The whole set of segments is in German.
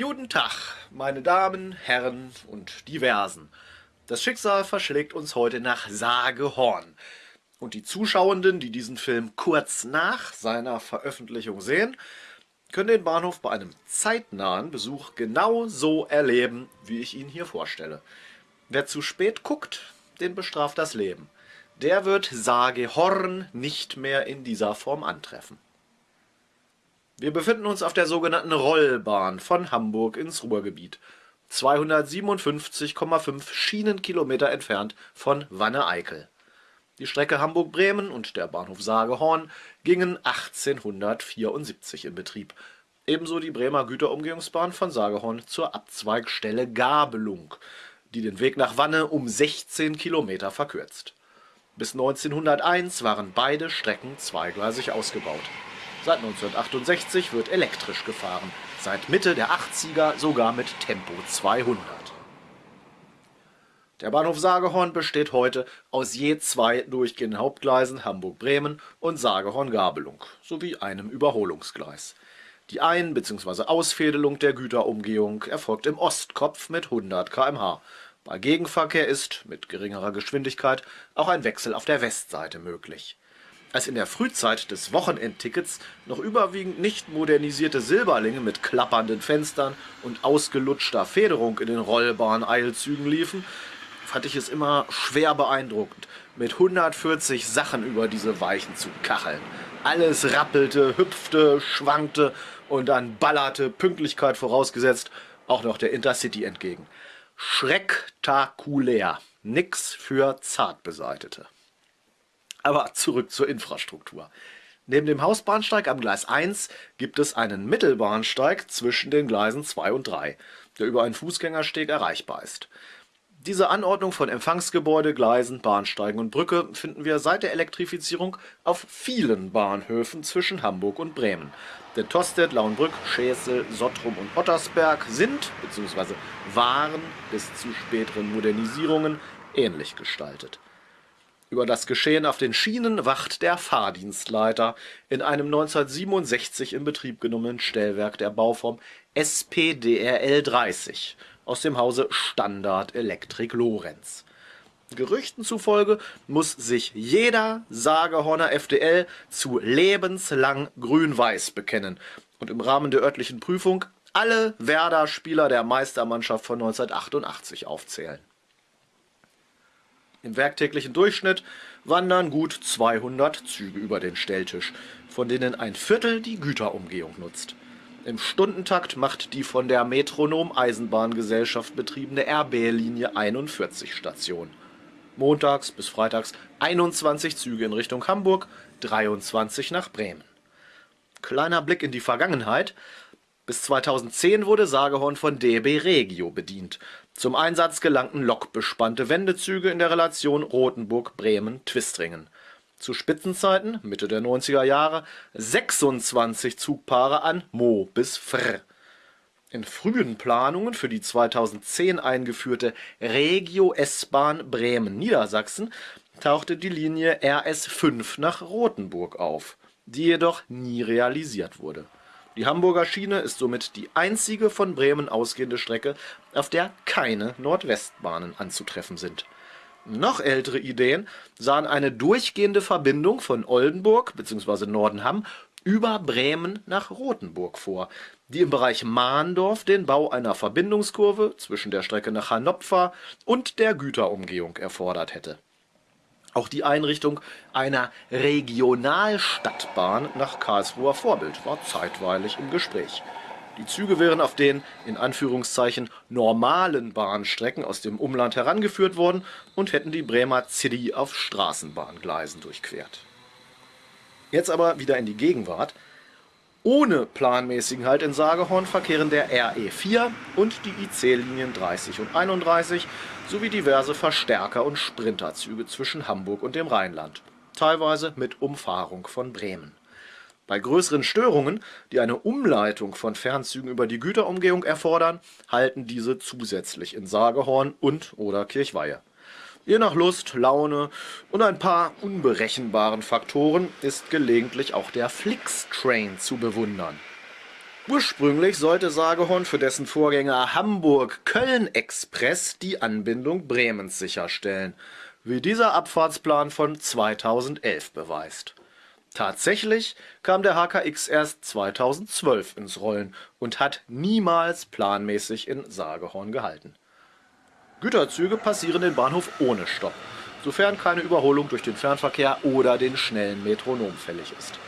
Guten Tag, meine Damen, Herren und Diversen. Das Schicksal verschlägt uns heute nach Sagehorn. Und die Zuschauenden, die diesen Film kurz nach seiner Veröffentlichung sehen, können den Bahnhof bei einem zeitnahen Besuch genau so erleben, wie ich ihn hier vorstelle. Wer zu spät guckt, den bestraft das Leben. Der wird Sagehorn nicht mehr in dieser Form antreffen. Wir befinden uns auf der sogenannten Rollbahn von Hamburg ins Ruhrgebiet, 257,5 Schienenkilometer entfernt von Wanne-Eickel. Die Strecke Hamburg-Bremen und der Bahnhof Sagehorn gingen 1874 in Betrieb, ebenso die Bremer Güterumgehungsbahn von Sagehorn zur Abzweigstelle Gabelung, die den Weg nach Wanne um 16 Kilometer verkürzt. Bis 1901 waren beide Strecken zweigleisig ausgebaut Seit 1968 wird elektrisch gefahren, seit Mitte der 80er sogar mit Tempo 200. Der Bahnhof Sagehorn besteht heute aus je zwei durchgehenden Hauptgleisen Hamburg-Bremen und Sagehorn-Gabelung sowie einem Überholungsgleis. Die Ein- bzw. Ausfädelung der Güterumgehung erfolgt im Ostkopf mit 100 km/h. Bei Gegenverkehr ist, mit geringerer Geschwindigkeit, auch ein Wechsel auf der Westseite möglich als in der Frühzeit des Wochenendtickets noch überwiegend nicht modernisierte Silberlinge mit klappernden Fenstern und ausgelutschter Federung in den Rollbahn-Eilzügen liefen, fand ich es immer schwer beeindruckend, mit 140 Sachen über diese Weichen zu kacheln. Alles rappelte, hüpfte, schwankte und dann ballerte, Pünktlichkeit vorausgesetzt, auch noch der Intercity entgegen. Schrecktakulär. Nix für Zartbeseitete. Aber zurück zur Infrastruktur. Neben dem Hausbahnsteig am Gleis 1 gibt es einen Mittelbahnsteig zwischen den Gleisen 2 und 3, der über einen Fußgängersteg erreichbar ist. Diese Anordnung von Empfangsgebäude, Gleisen, Bahnsteigen und Brücke finden wir seit der Elektrifizierung auf vielen Bahnhöfen zwischen Hamburg und Bremen. Denn Tostedt, Lauenbrück, Schäsel, Sottrum und Ottersberg sind bzw. waren bis zu späteren Modernisierungen ähnlich gestaltet. Über das Geschehen auf den Schienen wacht der Fahrdienstleiter in einem 1967 in Betrieb genommenen Stellwerk der Bauform SPDRL 30 aus dem Hause Standard Elektrik Lorenz. Gerüchten zufolge muss sich jeder Sagehorner FDL zu lebenslang grün-weiß bekennen und im Rahmen der örtlichen Prüfung alle Werder-Spieler der Meistermannschaft von 1988 aufzählen im werktäglichen Durchschnitt wandern gut 200 Züge über den Stelltisch, von denen ein Viertel die Güterumgehung nutzt. Im Stundentakt macht die von der Metronom Eisenbahngesellschaft betriebene RB-Linie 41 Station. Montags bis freitags 21 Züge in Richtung Hamburg, 23 nach Bremen. Kleiner Blick in die Vergangenheit. Bis 2010 wurde Sagehorn von DB Regio bedient. Zum Einsatz gelangten lokbespannte Wendezüge in der Relation Rothenburg-Bremen-Twistringen. Zu Spitzenzeiten, Mitte der 90er Jahre, 26 Zugpaare an Mo bis Frr. In frühen Planungen für die 2010 eingeführte Regio S-Bahn Bremen-Niedersachsen tauchte die Linie RS5 nach Rothenburg auf, die jedoch nie realisiert wurde die Hamburger Schiene ist somit die einzige von Bremen ausgehende Strecke, auf der keine Nordwestbahnen anzutreffen sind. Noch ältere Ideen sahen eine durchgehende Verbindung von Oldenburg bzw. Nordenham über Bremen nach Rothenburg vor, die im Bereich Mahndorf den Bau einer Verbindungskurve zwischen der Strecke nach Hannover und der Güterumgehung erfordert hätte auch die Einrichtung einer Regionalstadtbahn nach Karlsruher Vorbild war zeitweilig im Gespräch. Die Züge wären auf den in Anführungszeichen normalen Bahnstrecken aus dem Umland herangeführt worden und hätten die Bremer City auf Straßenbahngleisen durchquert. Jetzt aber wieder in die Gegenwart. Ohne planmäßigen Halt in Sagehorn verkehren der RE4 und die IC-Linien 30 und 31 sowie diverse Verstärker- und Sprinterzüge zwischen Hamburg und dem Rheinland, teilweise mit Umfahrung von Bremen. Bei größeren Störungen, die eine Umleitung von Fernzügen über die Güterumgehung erfordern, halten diese zusätzlich in Sagehorn und oder Kirchweihe. Je nach Lust, Laune und ein paar unberechenbaren Faktoren ist gelegentlich auch der Flix-Train zu bewundern. Ursprünglich sollte Sagehorn für dessen Vorgänger Hamburg-Köln-Express die Anbindung Bremens sicherstellen, wie dieser Abfahrtsplan von 2011 beweist. Tatsächlich kam der HKX erst 2012 ins Rollen und hat niemals planmäßig in Sagehorn gehalten. Güterzüge passieren den Bahnhof ohne Stopp, sofern keine Überholung durch den Fernverkehr oder den schnellen Metronom fällig ist.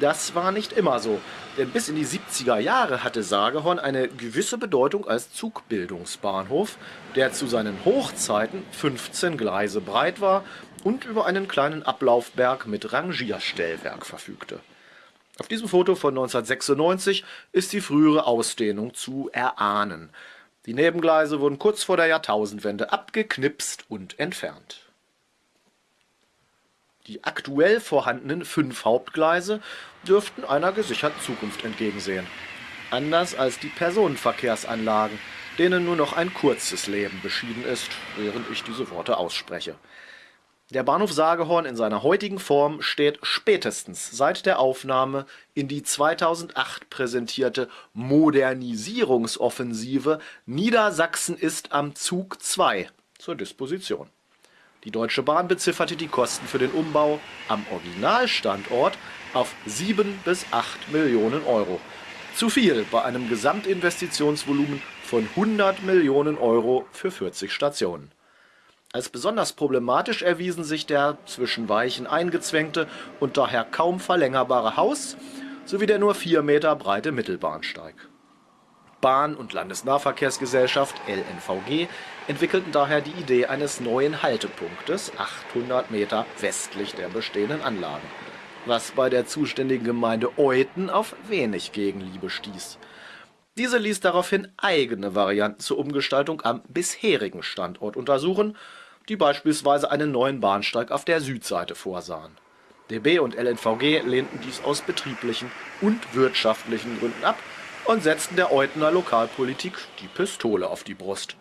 Das war nicht immer so, denn bis in die 70er Jahre hatte Sagehorn eine gewisse Bedeutung als Zugbildungsbahnhof, der zu seinen Hochzeiten 15 Gleise breit war und über einen kleinen Ablaufberg mit Rangierstellwerk verfügte. Auf diesem Foto von 1996 ist die frühere Ausdehnung zu erahnen. Die Nebengleise wurden kurz vor der Jahrtausendwende abgeknipst und entfernt. Die aktuell vorhandenen fünf Hauptgleise dürften einer gesicherten Zukunft entgegensehen. Anders als die Personenverkehrsanlagen, denen nur noch ein kurzes Leben beschieden ist, während ich diese Worte ausspreche. Der Bahnhof Sagehorn in seiner heutigen Form steht spätestens seit der Aufnahme in die 2008 präsentierte Modernisierungsoffensive Niedersachsen ist am Zug 2 zur Disposition. Die Deutsche Bahn bezifferte die Kosten für den Umbau am Originalstandort auf 7 bis 8 Millionen Euro. Zu viel bei einem Gesamtinvestitionsvolumen von 100 Millionen Euro für 40 Stationen. Als besonders problematisch erwiesen sich der zwischen Weichen eingezwängte und daher kaum verlängerbare Haus sowie der nur 4 Meter breite Mittelbahnsteig. Bahn- und Landesnahverkehrsgesellschaft LNVG entwickelten daher die Idee eines neuen Haltepunktes 800 Meter westlich der bestehenden Anlagen, was bei der zuständigen Gemeinde Euthen auf wenig Gegenliebe stieß. Diese ließ daraufhin eigene Varianten zur Umgestaltung am bisherigen Standort untersuchen, die beispielsweise einen neuen Bahnsteig auf der Südseite vorsahen. DB und LNVG lehnten dies aus betrieblichen und wirtschaftlichen Gründen ab und setzten der Eutener Lokalpolitik die Pistole auf die Brust.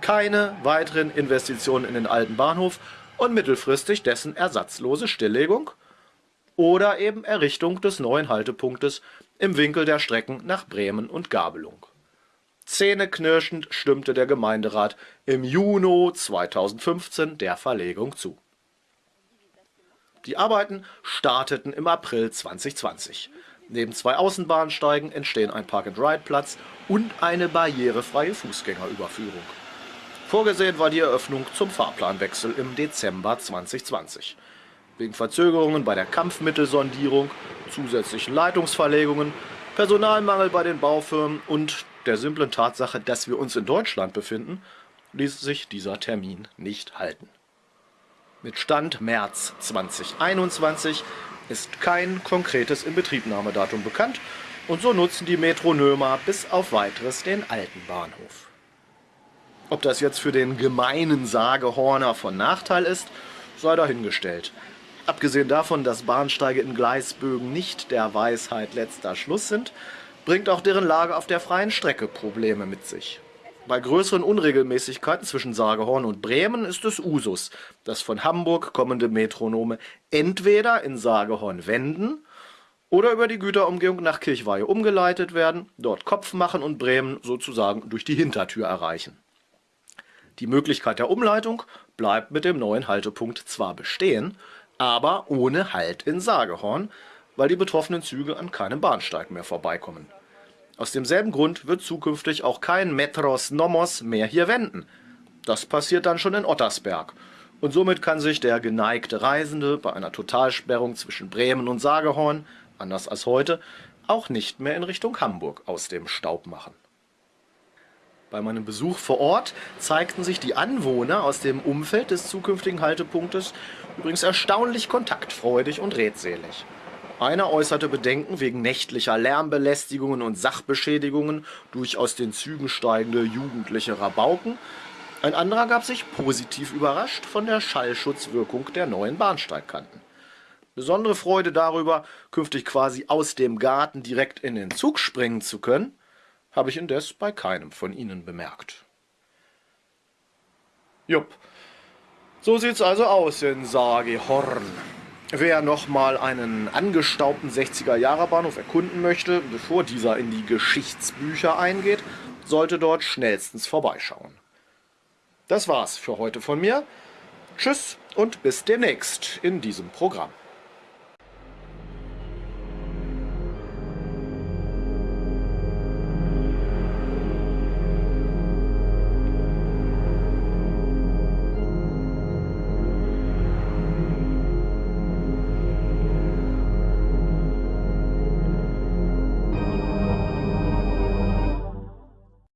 Keine weiteren Investitionen in den alten Bahnhof und mittelfristig dessen ersatzlose Stilllegung oder eben Errichtung des neuen Haltepunktes im Winkel der Strecken nach Bremen und Gabelung. Zähneknirschend stimmte der Gemeinderat im Juni 2015 der Verlegung zu. Die Arbeiten starteten im April 2020. Neben zwei Außenbahnsteigen entstehen ein Park-and-Ride-Platz und eine barrierefreie Fußgängerüberführung. Vorgesehen war die Eröffnung zum Fahrplanwechsel im Dezember 2020. Wegen Verzögerungen bei der Kampfmittelsondierung, zusätzlichen Leitungsverlegungen, Personalmangel bei den Baufirmen und der simplen Tatsache, dass wir uns in Deutschland befinden, ließ sich dieser Termin nicht halten. Mit Stand März 2021 ist kein konkretes Inbetriebnahmedatum bekannt und so nutzen die Metronömer bis auf weiteres den alten Bahnhof. Ob das jetzt für den gemeinen Sagehorner von Nachteil ist, sei dahingestellt. Abgesehen davon, dass Bahnsteige in Gleisbögen nicht der Weisheit letzter Schluss sind, bringt auch deren Lage auf der freien Strecke Probleme mit sich. Bei größeren Unregelmäßigkeiten zwischen Sagehorn und Bremen ist es Usus, dass von Hamburg kommende Metronome entweder in Sagehorn wenden oder über die Güterumgehung nach Kirchweihe umgeleitet werden, dort Kopf machen und Bremen sozusagen durch die Hintertür erreichen. Die Möglichkeit der Umleitung bleibt mit dem neuen Haltepunkt zwar bestehen, aber ohne Halt in Sagehorn, weil die betroffenen Züge an keinem Bahnsteig mehr vorbeikommen. Aus demselben Grund wird zukünftig auch kein Metros Nomos mehr hier wenden. Das passiert dann schon in Ottersberg. Und somit kann sich der geneigte Reisende bei einer Totalsperrung zwischen Bremen und Sagehorn, anders als heute, auch nicht mehr in Richtung Hamburg aus dem Staub machen. Bei meinem Besuch vor Ort zeigten sich die Anwohner aus dem Umfeld des zukünftigen Haltepunktes übrigens erstaunlich kontaktfreudig und redselig. Einer äußerte Bedenken wegen nächtlicher Lärmbelästigungen und Sachbeschädigungen durch aus den Zügen steigende jugendliche Rabauken. Ein anderer gab sich positiv überrascht von der Schallschutzwirkung der neuen Bahnsteigkanten. Besondere Freude darüber, künftig quasi aus dem Garten direkt in den Zug springen zu können, habe ich indes bei keinem von ihnen bemerkt. Jupp, so sieht's also aus in Sagi Horn. Wer nochmal einen angestaubten 60er-Jahre-Bahnhof erkunden möchte, bevor dieser in die Geschichtsbücher eingeht, sollte dort schnellstens vorbeischauen. Das war's für heute von mir. Tschüss und bis demnächst in diesem Programm.